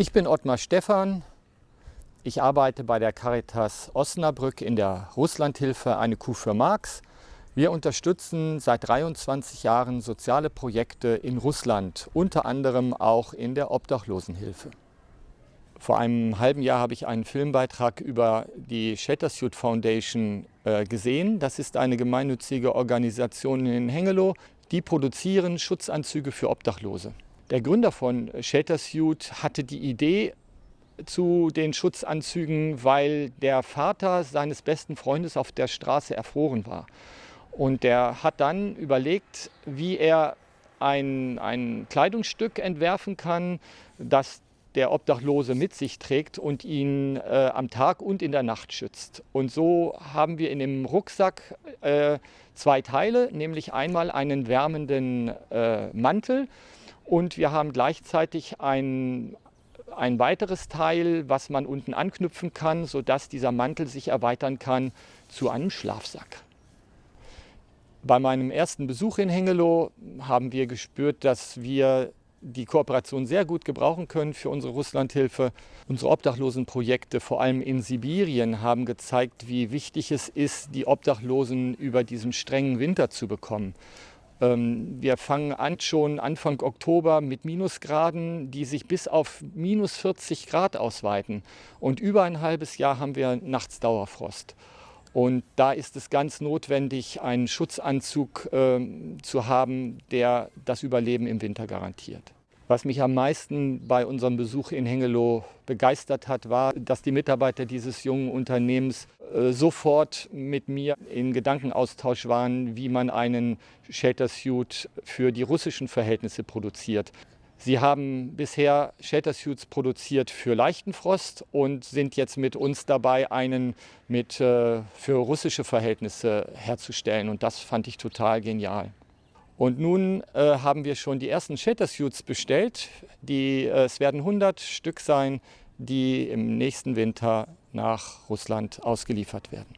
Ich bin Ottmar Stephan. Ich arbeite bei der Caritas Osnabrück in der Russlandhilfe Eine Kuh für Marx. Wir unterstützen seit 23 Jahren soziale Projekte in Russland, unter anderem auch in der Obdachlosenhilfe. Vor einem halben Jahr habe ich einen Filmbeitrag über die Shattersuit Foundation äh, gesehen. Das ist eine gemeinnützige Organisation in Hengelo. Die produzieren Schutzanzüge für Obdachlose. Der Gründer von Shattersuit hatte die Idee, zu den Schutzanzügen, weil der Vater seines besten Freundes auf der Straße erfroren war. Und der hat dann überlegt, wie er ein, ein Kleidungsstück entwerfen kann, das der Obdachlose mit sich trägt und ihn äh, am Tag und in der Nacht schützt. Und so haben wir in dem Rucksack äh, zwei Teile, nämlich einmal einen wärmenden äh, Mantel und wir haben gleichzeitig ein, ein weiteres Teil, was man unten anknüpfen kann, sodass dieser Mantel sich erweitern kann zu einem Schlafsack. Bei meinem ersten Besuch in Hengelo haben wir gespürt, dass wir die Kooperation sehr gut gebrauchen können für unsere Russlandhilfe. Unsere Obdachlosenprojekte, vor allem in Sibirien, haben gezeigt, wie wichtig es ist, die Obdachlosen über diesen strengen Winter zu bekommen. Ähm, wir fangen an schon Anfang Oktober mit Minusgraden, die sich bis auf minus 40 Grad ausweiten. Und über ein halbes Jahr haben wir nachts Dauerfrost. Und da ist es ganz notwendig, einen Schutzanzug äh, zu haben, der das Überleben im Winter garantiert. Was mich am meisten bei unserem Besuch in Hengelo begeistert hat, war, dass die Mitarbeiter dieses jungen Unternehmens äh, sofort mit mir in Gedankenaustausch waren, wie man einen Shelter Suit für die russischen Verhältnisse produziert. Sie haben bisher Shelter Suits produziert für leichten Frost und sind jetzt mit uns dabei, einen mit, äh, für russische Verhältnisse herzustellen. Und das fand ich total genial. Und nun äh, haben wir schon die ersten Shelter Suits bestellt. Die, äh, es werden 100 Stück sein, die im nächsten Winter nach Russland ausgeliefert werden.